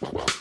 Well.